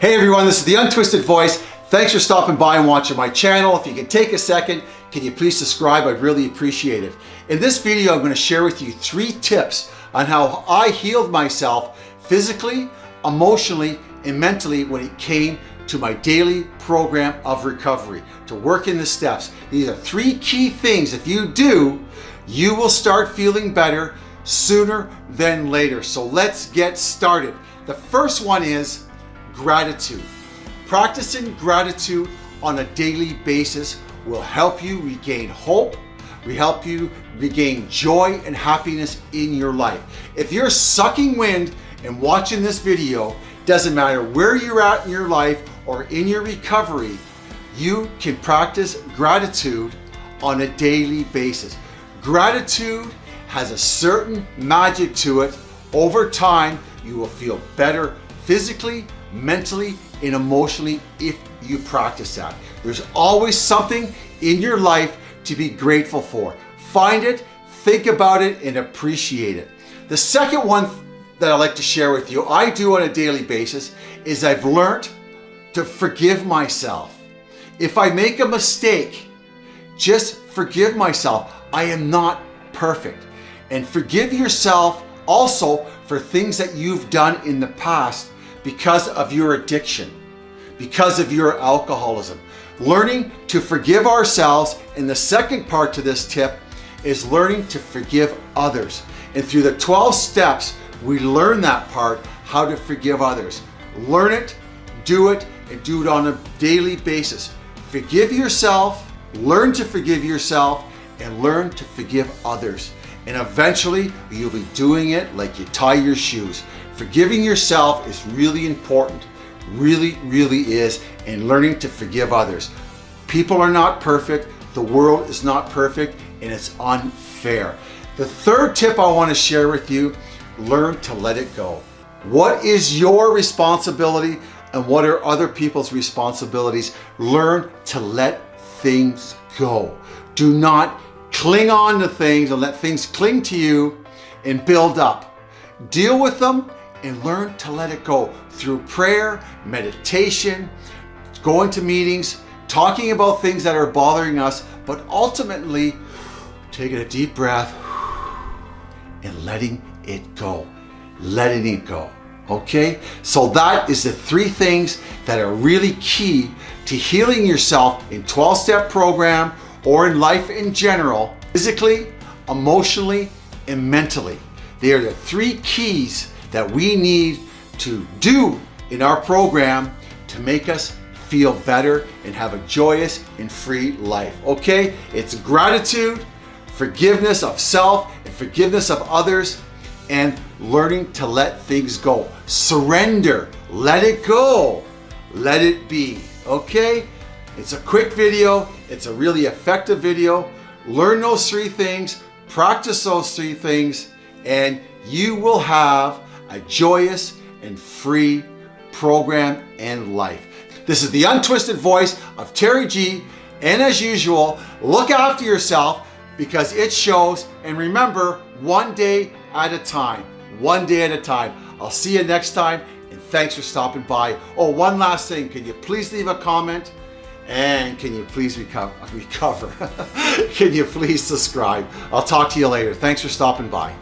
Hey everyone, this is The Untwisted Voice. Thanks for stopping by and watching my channel. If you can take a second, can you please subscribe? I'd really appreciate it. In this video, I'm going to share with you three tips on how I healed myself physically, emotionally, and mentally when it came to my daily program of recovery, to work in the steps. These are three key things. If you do, you will start feeling better sooner than later. So let's get started. The first one is gratitude. Practicing gratitude on a daily basis will help you regain hope, we help you regain joy and happiness in your life. If you're sucking wind and watching this video, doesn't matter where you're at in your life or in your recovery, you can practice gratitude on a daily basis. Gratitude has a certain magic to it. Over time, you will feel better physically, mentally, and emotionally if you practice that. There's always something in your life to be grateful for. Find it, think about it, and appreciate it. The second one that I like to share with you, I do on a daily basis, is I've learned to forgive myself. If I make a mistake, just forgive myself. I am not perfect. And forgive yourself also for things that you've done in the past because of your addiction, because of your alcoholism. Learning to forgive ourselves, and the second part to this tip is learning to forgive others. And through the 12 steps, we learn that part, how to forgive others. Learn it, do it, and do it on a daily basis. Forgive yourself, learn to forgive yourself, and learn to forgive others. And eventually, you'll be doing it like you tie your shoes. Forgiving yourself is really important, really, really is, and learning to forgive others. People are not perfect, the world is not perfect, and it's unfair. The third tip I want to share with you, learn to let it go. What is your responsibility and what are other people's responsibilities? Learn to let things go. Do not cling on to things and let things cling to you and build up. Deal with them and learn to let it go through prayer, meditation, going to meetings, talking about things that are bothering us, but ultimately taking a deep breath and letting it go. Letting it go. Okay? So that is the three things that are really key to healing yourself in 12-step program or in life in general, physically, emotionally, and mentally. They are the three keys that we need to do in our program to make us feel better and have a joyous and free life. Okay? It's gratitude, forgiveness of self, and forgiveness of others, and learning to let things go. Surrender. Let it go. Let it be. Okay? It's a quick video. It's a really effective video. Learn those three things, practice those three things, and you will have a joyous and free program and life. This is the untwisted voice of Terry G. And as usual, look after yourself because it shows. And remember, one day at a time, one day at a time. I'll see you next time. And thanks for stopping by. Oh, one last thing. Can you please leave a comment? And can you please recover? recover? can you please subscribe? I'll talk to you later. Thanks for stopping by.